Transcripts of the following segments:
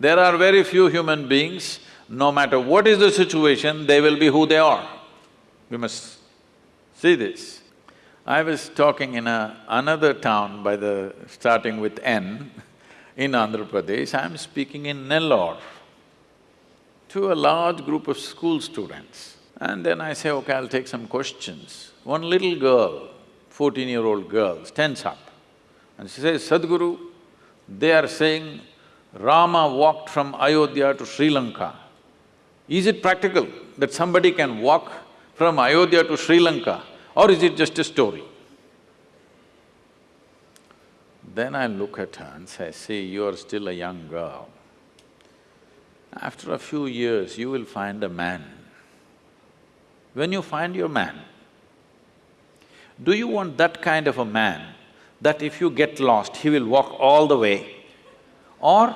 There are very few human beings, no matter what is the situation, they will be who they are. We must see this. I was talking in a, another town by the… starting with N in Andhra Pradesh, I'm speaking in Nellore to a large group of school students. And then I say, okay, I'll take some questions. One little girl, fourteen-year-old girl, stands up and she says, Sadhguru, they are saying Rama walked from Ayodhya to Sri Lanka. Is it practical that somebody can walk from Ayodhya to Sri Lanka or is it just a story? Then I look at her and say, see, you are still a young girl. After a few years, you will find a man. When you find your man, do you want that kind of a man that if you get lost, he will walk all the way? Or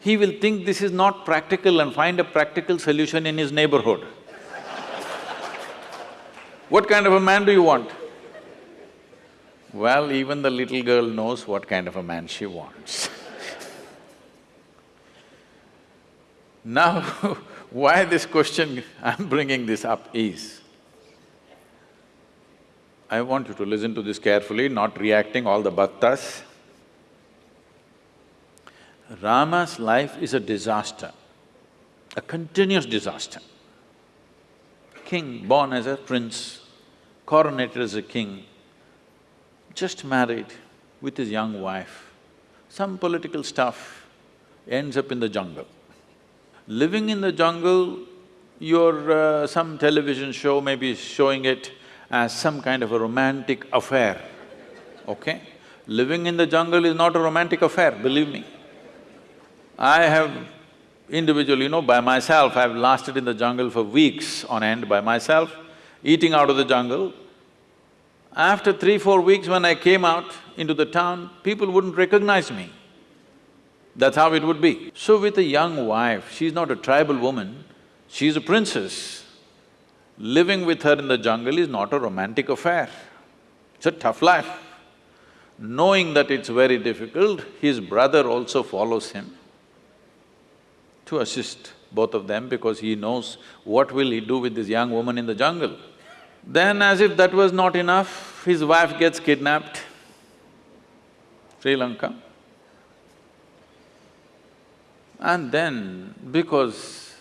he will think this is not practical and find a practical solution in his neighborhood? what kind of a man do you want? Well, even the little girl knows what kind of a man she wants Now, why this question I'm bringing this up is, I want you to listen to this carefully, not reacting all the bhaktas. Rama's life is a disaster, a continuous disaster. King born as a prince, coronated as a king, just married with his young wife, some political stuff, ends up in the jungle. Living in the jungle, your… Uh, some television show may be showing it as some kind of a romantic affair, okay? Living in the jungle is not a romantic affair, believe me. I have individually, you know, by myself, I've lasted in the jungle for weeks on end by myself, eating out of the jungle. After three, four weeks when I came out into the town, people wouldn't recognize me. That's how it would be. So with a young wife, she's not a tribal woman, she's a princess. Living with her in the jungle is not a romantic affair, it's a tough life. Knowing that it's very difficult, his brother also follows him to assist both of them because he knows what will he do with this young woman in the jungle. Then as if that was not enough, his wife gets kidnapped, Sri Lanka. And then, because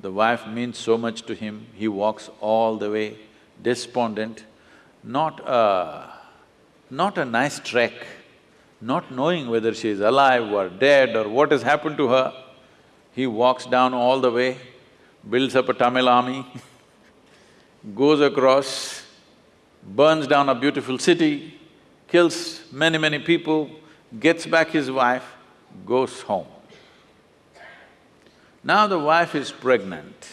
the wife means so much to him, he walks all the way, despondent, not a… not a nice trek, not knowing whether she is alive or dead or what has happened to her. He walks down all the way, builds up a Tamil army, goes across, burns down a beautiful city, kills many, many people, gets back his wife, goes home. Now the wife is pregnant,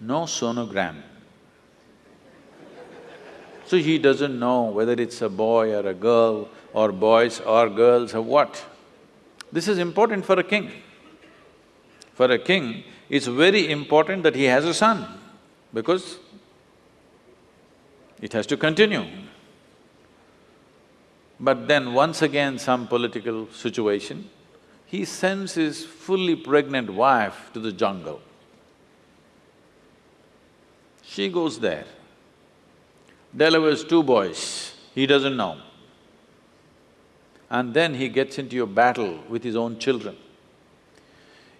no sonogram. So he doesn't know whether it's a boy or a girl or boys or girls or what. This is important for a king. For a king, it's very important that he has a son because it has to continue. But then once again some political situation, he sends his fully pregnant wife to the jungle. She goes there, delivers two boys, he doesn't know. And then he gets into a battle with his own children.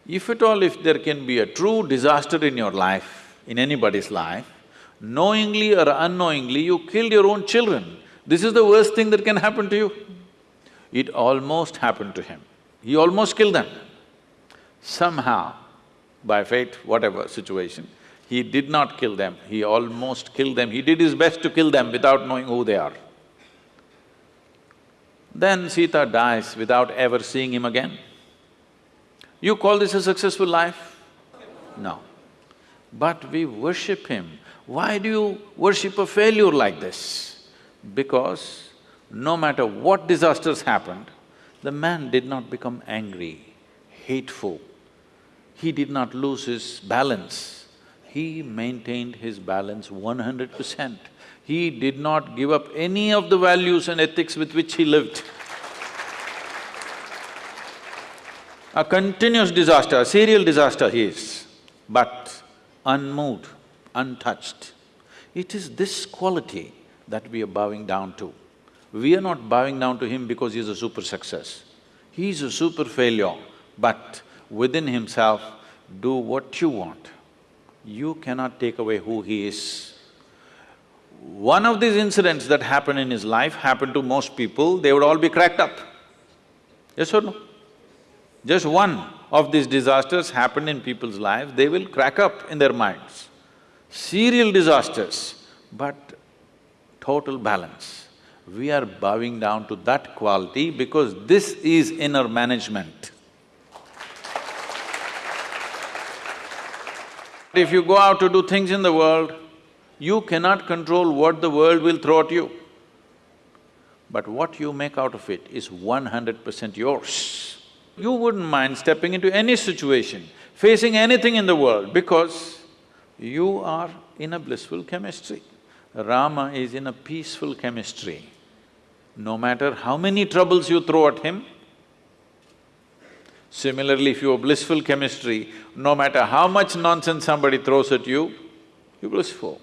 If at all if there can be a true disaster in your life, in anybody's life, knowingly or unknowingly you killed your own children, this is the worst thing that can happen to you. It almost happened to him. He almost killed them. Somehow, by fate, whatever situation, he did not kill them, he almost killed them. He did his best to kill them without knowing who they are. Then Sita dies without ever seeing him again. You call this a successful life? No. But we worship him. Why do you worship a failure like this? Because no matter what disasters happened, the man did not become angry, hateful. He did not lose his balance. He maintained his balance one hundred percent. He did not give up any of the values and ethics with which he lived. A continuous disaster, a serial disaster he is, but unmoved, untouched. It is this quality that we are bowing down to. We are not bowing down to him because he is a super success. He is a super failure, but within himself, do what you want. You cannot take away who he is. One of these incidents that happened in his life happened to most people, they would all be cracked up. Yes or no? Just one of these disasters happened in people's lives, they will crack up in their minds. Serial disasters, but total balance. We are bowing down to that quality because this is inner management. If you go out to do things in the world, you cannot control what the world will throw at you. But what you make out of it is one hundred percent yours. You wouldn't mind stepping into any situation, facing anything in the world because you are in a blissful chemistry. Rama is in a peaceful chemistry. No matter how many troubles you throw at him, similarly if you have blissful chemistry, no matter how much nonsense somebody throws at you, you're blissful.